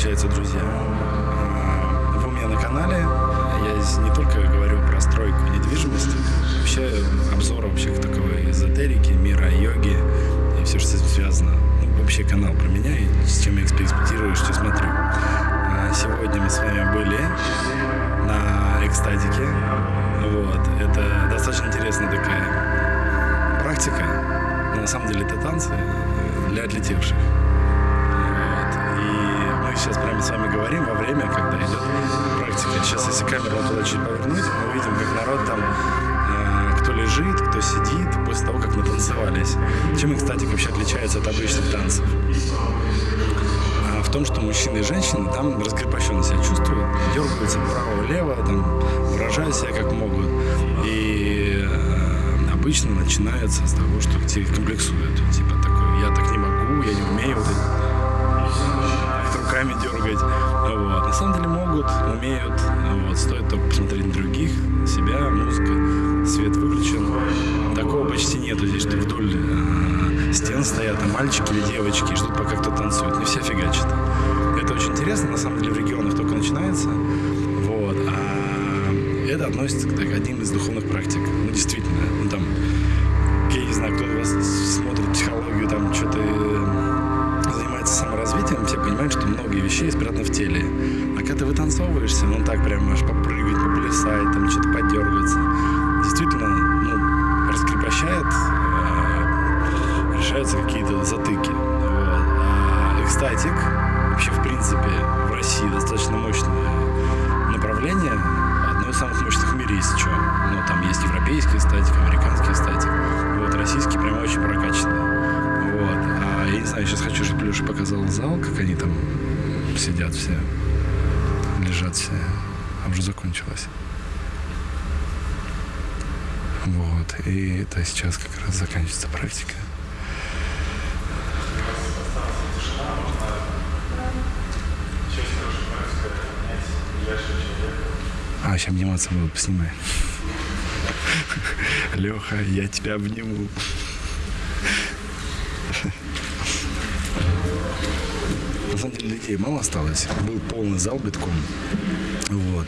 получается, друзья? Вы у меня на канале. Я здесь не только говорю про стройку недвижимости, вообще обзор вообще такой эзотерики, мира йоги и все, что с этим связано. Ну, вообще канал про меня и с чем я экспериментирую, что смотрю. А сегодня мы с вами были на экстатике. Вот. Это достаточно интересная такая практика. Но на самом деле это танцы для отлетевших. Вот. Мы сейчас прямо с вами говорим во время, когда идет практика. Сейчас, если камеру туда чуть повернуть, мы увидим, как народ там э, кто лежит, кто сидит после того, как натанцевались. Чем, кстати, вообще отличается от обычных танцев? А в том, что мужчины и женщины там раскрепощенно себя чувствуют, дергаются вправо-влево, там, выражают себя как могут. И э, обычно начинается с того, что те комплексуют. Типа такой, я так не могу, я не умею вот это, руками дергать. Вот. На самом деле могут, умеют. Вот. Стоит только посмотреть на других, себя, музыка, свет выключен. Такого почти нету здесь, что вдоль э, стен стоят а мальчики или девочки ждут, пока кто танцует. Не все фигачат. Это очень интересно, на самом деле в регионах только начинается. Вот. А это относится к так, одним из духовных практик. Ну, действительно, ну, там, я не знаю, кто у вас смотрит психологию, там, что-то вещи спрятаны в теле. А когда ты вытанцовываешься, ну так прям можешь попрыгать, поплясать, там что-то подергаться. Действительно, ну, раскрепощает, э, решаются какие-то затыки. Вот. А экстатик, вообще, в принципе, в России достаточно мощное направление, одно из самых мощных в мире, если что. Ну, там есть европейский статик, американский статик. Вот, российский прям очень прокачанный. Вот. А я не знаю, сейчас хочу, чтобы Леша показал зал, сидят все, лежат все. А уже закончилось. Вот. И это сейчас как раз заканчивается практика. А, сейчас обниматься будут, поснимай. Леха, я тебя обниму. Самом деле людей мало осталось. Был полный зал битком. Вот.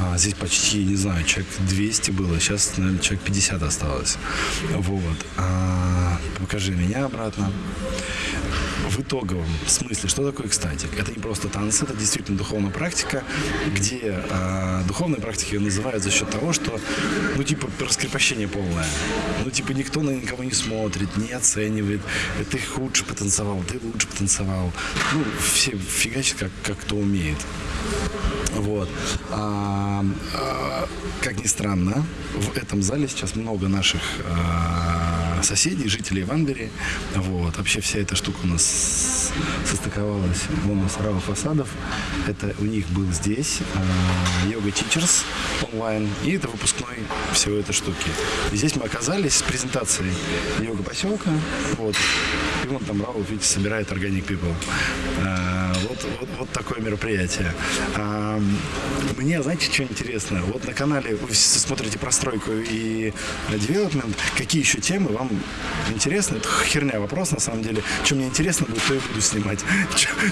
А здесь почти, не знаю, человек 200 было. Сейчас, наверное, человек 50 осталось. Вот. А, покажи меня обратно. В итоговом смысле, что такое экстатик? Это не просто танцы, это действительно духовная практика, где э, духовные практики называют за счет того, что, ну, типа, раскрепощение полное. Ну, типа, никто на никого не смотрит, не оценивает. Ты лучше потанцевал, ты лучше потанцевал. Ну, все фигачат, как, как кто умеет. Вот. А, а, как ни странно, в этом зале сейчас много наших а, соседей, жителей Ванбери. Вот. Вообще вся эта штука у нас состыковалась в нас Рау Фасадов. Это у них был здесь Йога Teachers онлайн. И это выпускной всего этой штуки. И здесь мы оказались с презентацией йога поселка. Вот. И вон там Рау, видите, собирает Organic People. Вот, вот, такое мероприятие. А, мне, знаете, что интересно? Вот на канале вы смотрите простройку и девелопмент. Какие еще темы вам интересны? Это херня вопрос, на самом деле. Что мне интересно будет, то и буду снимать.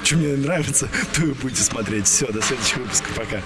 Что мне нравится, то и будете смотреть. Все, до следующего выпуска. Пока.